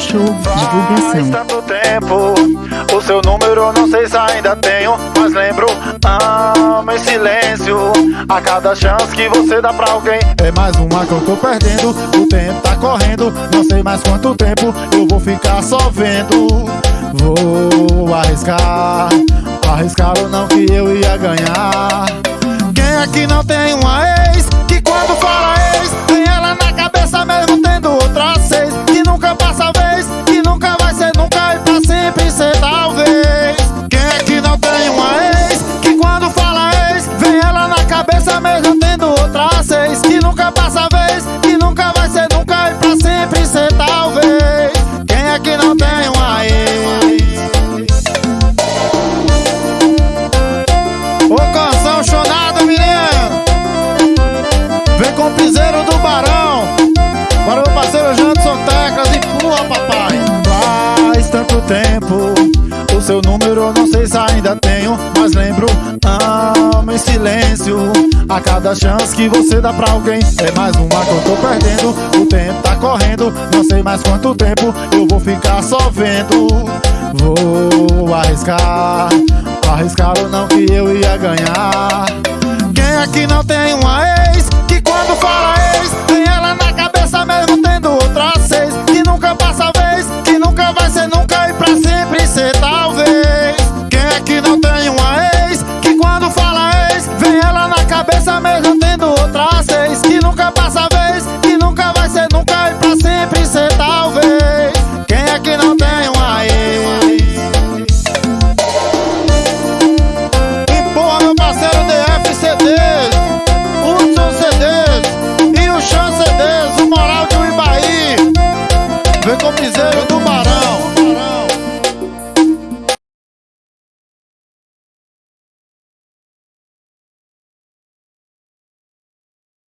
Show Divulgação. Tanto tempo, o seu número não sei se ainda tenho, mas lembro, amo em silêncio. A cada chance que você dá pra alguém, é mais uma que eu tô perdendo. O tempo tá correndo, não sei mais quanto tempo eu vou ficar só vendo. Vou arriscar, arriscar ou não que eu ia ganhar. Quem que não tem uma tempo. O seu número eu não sei se ainda tenho Mas lembro, amo em silêncio. A cada chance que você dá pra alguém É mais uma que eu tô perdendo. O tempo tá correndo Não sei mais quanto tempo Eu vou ficar só vendo. Vou arriscar Arriscar ou não que eu ia ganhar